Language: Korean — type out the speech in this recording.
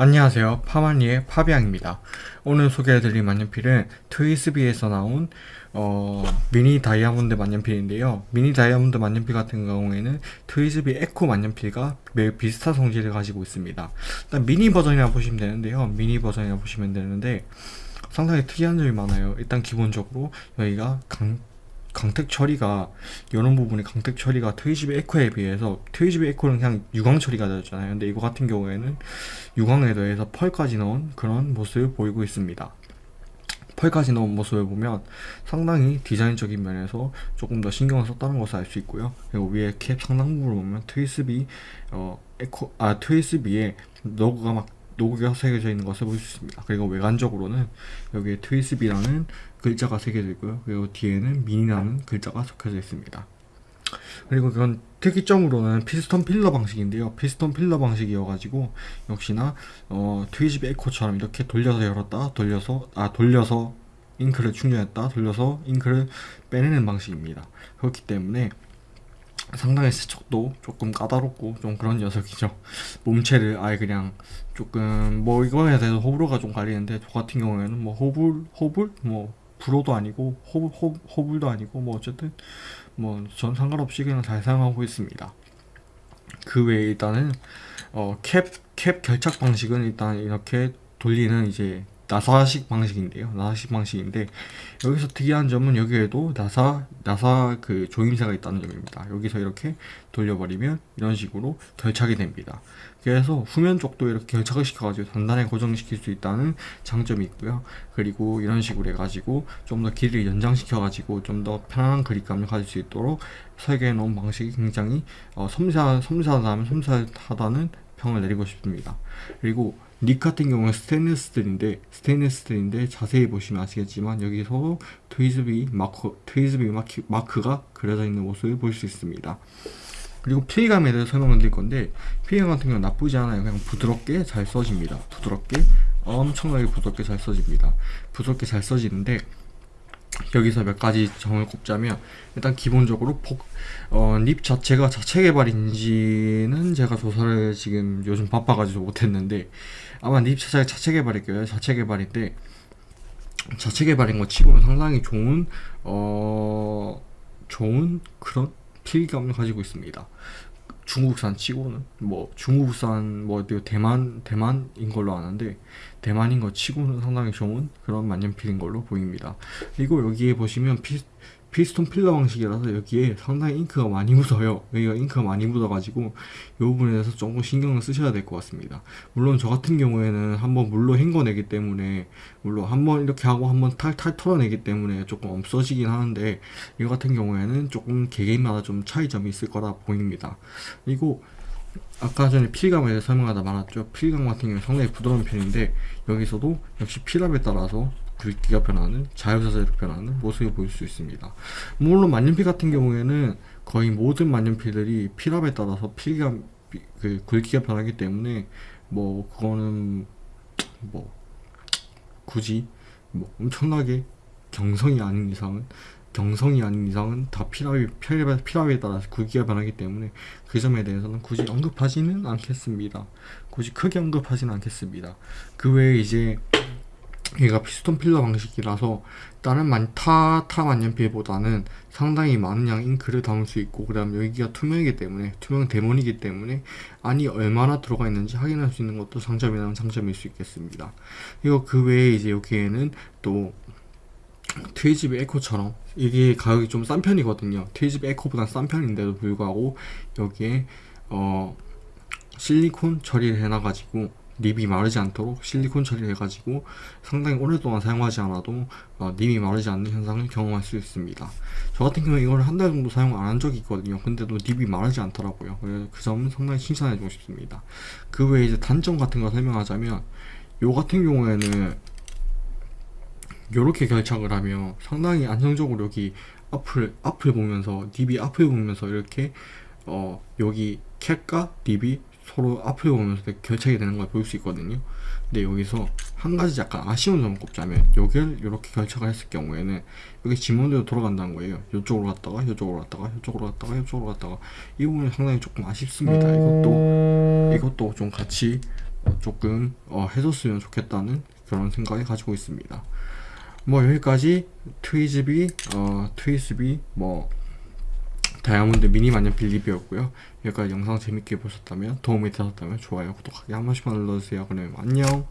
안녕하세요. 파마니의 파비앙입니다. 오늘 소개해드릴 만년필은 트위스비에서 나온 어, 미니 다이아몬드 만년필인데요. 미니 다이아몬드 만년필 같은 경우에는 트위스비 에코 만년필과 매우 비슷한 성질을 가지고 있습니다. 일단 미니 버전이라 보시면 되는데요. 미니 버전이라 보시면 되는데 상당히 특이한 점이 많아요. 일단 기본적으로 여기가 광, 광택 처리가 이런 부분이 광택 처리가 트위스비 에코에 비해서 트위스비 에코는 그냥 유광 처리가 되었잖아요. 근데 이거 같은 경우에는 유광에 더해서 펄까지 넣은 그런 모습을 보이고 있습니다. 펄까지 넣은 모습을 보면 상당히 디자인적인 면에서 조금 더 신경을 썼다는 것을 알 수 있고요. 그리고 위에 캡 상당 부분을 보면 트위스비 어 에코 아 트위스비에 로고가 막 로고가 새겨져 있는 것을 볼 수 있습니다. 그리고 외관적으로는 여기에 트위스비라는 글자가 새겨져 있고요. 그리고 뒤에는 미니라는 글자가 적혀져 있습니다. 그리고 그건 특이점으로는 피스톤 필러 방식인데요. 피스톤 필러 방식이어가지고 역시나 어, 트위즈비 에코처럼 이렇게 돌려서 열었다 돌려서 아 돌려서 잉크를 충전했다 돌려서 잉크를 빼내는 방식입니다. 그렇기 때문에 상당히 세척도 조금 까다롭고 좀 그런 녀석이죠. 몸체를 아예 그냥 조금 뭐 이거에 대해서 호불호가 좀 갈리는데 저 같은 경우에는 뭐 호불 호불? 뭐 불호도 아니고 호불 호, 호불도 아니고 뭐 어쨌든 뭐 전 상관없이 그냥 잘 사용하고 있습니다. 그 외에 일단은 어, 캡, 캡 결착 방식은 일단 이렇게 돌리는 이제 나사식 방식인데요. 나사식 방식인데 여기서 특이한 점은 여기에도 나사 나사 그 조임새가 있다는 점입니다. 여기서 이렇게 돌려버리면 이런 식으로 결착이 됩니다. 그래서 후면 쪽도 이렇게 결착을 시켜가지고 단단하게 고정시킬 수 있다는 장점이 있고요. 그리고 이런 식으로 해가지고 좀 더 길이를 연장시켜가지고 좀 더 편안한 그립감을 가질 수 있도록 설계해 놓은 방식이 굉장히 어, 섬세하, 섬세하다면 섬세하다는 평을 내리고 싶습니다. 그리고 nib 같은 경우는 스테인리스 스틸인데 스테인리스 스틸인데 자세히 보시면 아시겠지만 여기서 트위스비 마크 트위스비 마크, 마크가 그려져 있는 모습을 볼 수 있습니다. 그리고 필기감에 대해서 설명을 드릴 건데 필기감 같은 경우는 나쁘지 않아요. 그냥 부드럽게 잘 써집니다. 부드럽게 엄청나게 부드럽게 잘 써집니다. 부드럽게 잘 써지는데 여기서 몇 가지 점을 꼽자면 일단 기본적으로 복, 어, 립 자체가 자체 개발인지는 제가 조사를 지금 요즘 바빠가지고 못했는데 아마 립 자체가 자체 개발일 거예요? 자체 개발인데 자체 개발인 것 치고는 상당히 좋은 어 좋은 그런 필감을 가지고 있습니다 중국산 치고는 뭐 중국산 뭐 대만 대만인 걸로 아는데 대만인 거 치고는 상당히 좋은 그런 만년필인 걸로 보입니다. 그리고 여기에 보시면 피, 피스톤 필러 방식이라서 여기에 상당히 잉크가 많이 묻어요. 여기가 잉크가 많이 묻어가지고 이 부분에 대해서 조금 신경을 쓰셔야 될 것 같습니다. 물론 저 같은 경우에는 한번 물로 헹궈내기 때문에 물론 한번 이렇게 하고 한번 탈탈 털어내기 때문에 조금 없어지긴 하는데 이 같은 경우에는 조금 개개인마다 좀 차이점이 있을 거라 보입니다. 그리고 아까 전에 필감에 대해서 설명하다 말았죠. 필감 같은 경우는 상당히 부드러운 편인데 여기서도 역시 필압에 따라서 굵기가 변하는 자유자재로 변하는 모습을 보일 수 있습니다. 물론 만년필 같은 경우에는 거의 모든 만년필들이 필압에 따라서 필감 그 굵기가 변하기 때문에 뭐 그거는 뭐 굳이 뭐 엄청나게 경성이 아닌 이상은 경성이 아닌 이상은 다 필압이, 필압, 필압에 따라서 굵기가 변하기 때문에 그 점에 대해서는 굳이 언급하지는 않겠습니다. 굳이 크게 언급하지는 않겠습니다. 그 외에 이제 얘가 피스톤 필러 방식이라서 다른 만, 타, 타 만년필보다는 상당히 많은 양 잉크를 담을 수 있고 그 다음 여기가 투명이기 때문에 투명 대문이기 때문에 안이 얼마나 들어가 있는지 확인할 수 있는 것도 장점이라는 장점일 수 있겠습니다. 그리고 그 외에 이제 여기에는 또 트위스비 에코처럼 이게 가격이 좀 싼 편이거든요. 트위스비 에코보다 싼 편인데도 불구하고 여기에 어 실리콘 처리를 해놔가지고 립이 마르지 않도록 실리콘 처리를 해가지고 상당히 오랫동안 사용하지 않아도 어, 립이 마르지 않는 현상을 경험할 수 있습니다. 저 같은 경우에 이걸 한 달 정도 사용 안 한 적이 있거든요. 근데도 립이 마르지 않더라고요. 그래서 그 점은 상당히 칭찬해 주고 싶습니다. 그 외에 이제 단점 같은 거 설명하자면 요 같은 경우에는 요렇게 결착을 하면 상당히 안정적으로 여기 앞을 앞을 보면서 립이 앞을 보면서 이렇게 어 여기 캡과 립이 서로 앞을 보면서 결착이 되는 걸 볼 수 있거든요. 근데 여기서 한 가지 약간 아쉬운 점을 꼽자면 여기를 이렇게 결착을 했을 경우에는 여기 지문대로 돌아간다는 거예요. 이쪽으로 갔다가 이쪽으로 갔다가 이쪽으로 갔다가 이쪽으로 갔다가 이 부분이 상당히 조금 아쉽습니다. 이것도 이것도 좀 같이 조금 어, 해줬으면 좋겠다는 그런 생각을 가지고 있습니다. 뭐 여기까지 트위즈비, 어, 트위스비, 뭐 다이아몬드 미니 만년필 리뷰였고요. 여기까지 영상 재밌게 보셨다면 도움이 되셨다면 좋아요, 구독하기 한 번씩만 눌러주세요. 그럼 안녕.